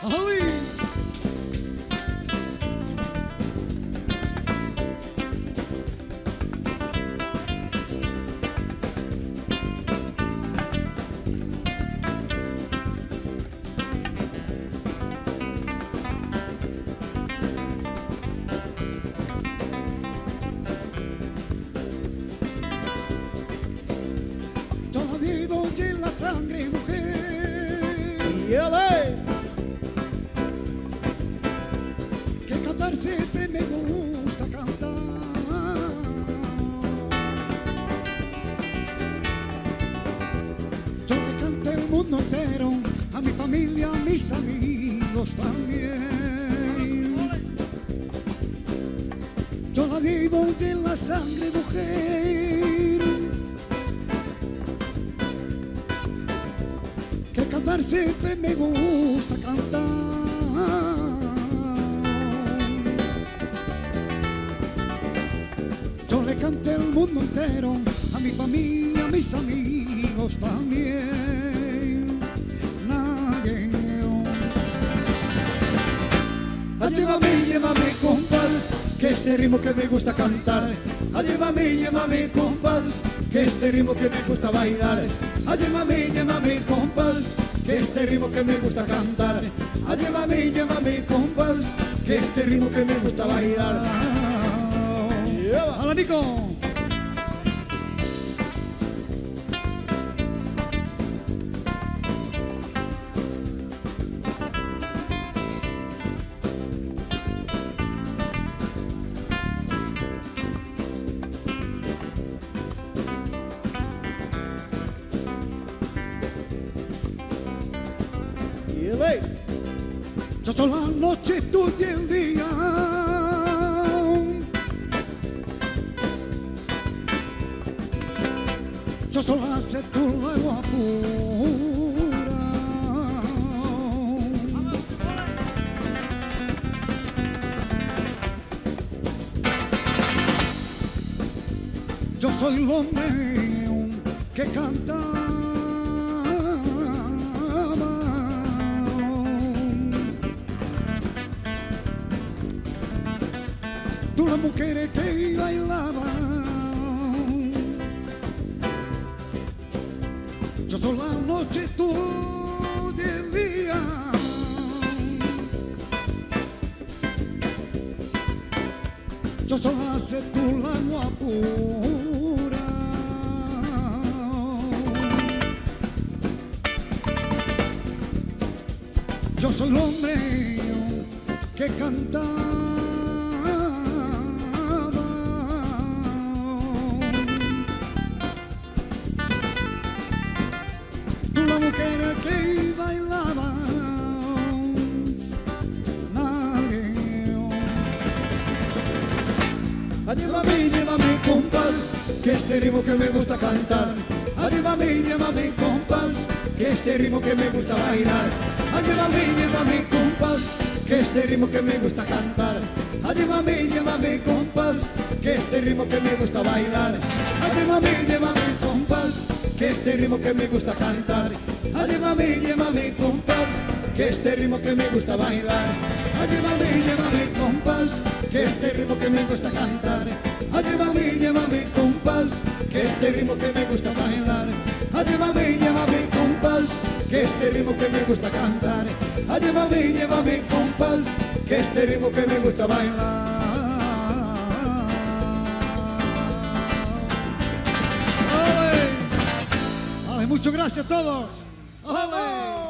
¡Ay! Yo la vivo en la sangre, mujer. Que cantar siempre me gusta cantar. Yo le canté el mundo entero, a mi familia, a mis amigos también. Yo la vivo en la sangre, mujer. que cantar siempre me gusta cantar. Canté al mundo entero, a mi familia, a mis amigos también. Nadie. Ah, Llévame, llévame compás, que este ritmo que me gusta cantar. Ah, Llévame, llévame compás, que este ritmo que me gusta bailar. Ah, Llévame, llévame compás, que este ritmo que me gusta cantar. Ah, Llévame, llévame compás, que este ritmo que me. ¡Hola, Nico! Yo soy la noche, tú y el día. Yo soy la sed, tú luego apura. Yo soy el hombre que cantaba. Tú las mujeres que bailaban. Yo soy la noche, tú día. Yo soy la sed, tú la guapura. Yo soy el hombre que cantaba. Llévame, llévame compás, que este ritmo que me gusta cantar. Llévame, llévame compás, que este ritmo que me gusta bailar. Llévame, llévame compás, que este ritmo que me gusta cantar. Llévame, llévame compás, que este ritmo que me gusta bailar. Llévame, llévame compás, que este ritmo que me gusta cantar. Llévame, llévame compás, que este ritmo que me gusta bailar. Llévame, llévame compás, que este ritmo que me gusta cantar. Ah, Llévame, llévame compás, que este ritmo que me gusta bailar. Ah, Llévame, llévame compás, que este ritmo que me gusta cantar. Ah, Llévame, llévame compás, que este ritmo que me gusta bailar. ¡Ale! ¡Ale! Muchas gracias a todos. ¡Ale!